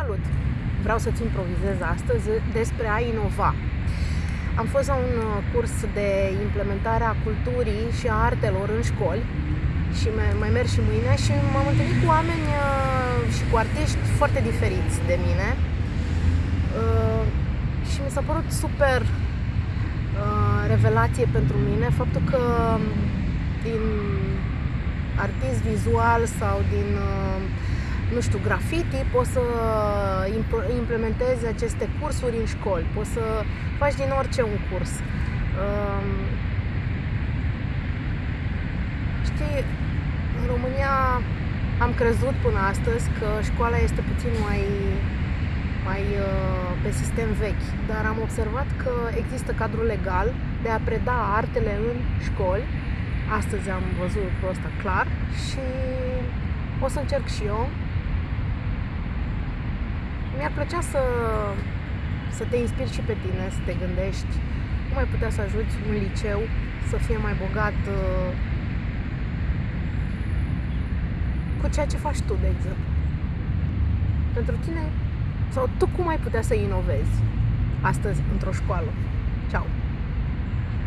Salut! Vreau să-ți improvizez astăzi despre a inova. Am fost la un uh, curs de implementare a culturii și a artelor în școli și mai merg și mâine și m-am întâlnit cu oameni uh, și cu artiști foarte diferiți de mine uh, și mi s-a părut super revelație pentru mine faptul că din artist vizual sau din nu știu, graffiti, poți să implementezi aceste cursuri în școli, poți să faci din orice un curs. Um, știi, în România am crezut până astăzi că școala este puțin mai, mai uh, pe sistem vechi, dar am observat că există cadrul legal de a preda artele în școli. Astăzi am văzut lucrul ăsta clar și o să încerc și eu mi-ar plăcea să, să te inspiri și pe tine, să te gândești cum ai putea să ajuți un liceu să fie mai bogat uh, cu ceea ce faci tu, de exemplu. Pentru tine, sau tu cum ai putea să inovezi astăzi într-o școală. Ciao!